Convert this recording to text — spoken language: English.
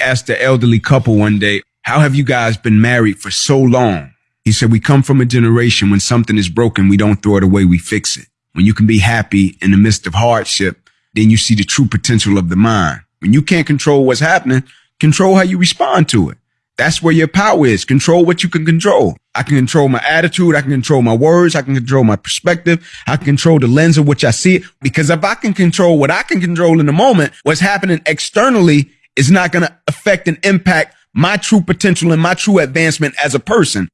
Asked the elderly couple one day, how have you guys been married for so long? He said, we come from a generation when something is broken, we don't throw it away, we fix it. When you can be happy in the midst of hardship, then you see the true potential of the mind. When you can't control what's happening, control how you respond to it. That's where your power is. Control what you can control. I can control my attitude. I can control my words. I can control my perspective. I can control the lens of which I see it. Because if I can control what I can control in the moment, what's happening externally is not going to affect and impact my true potential and my true advancement as a person.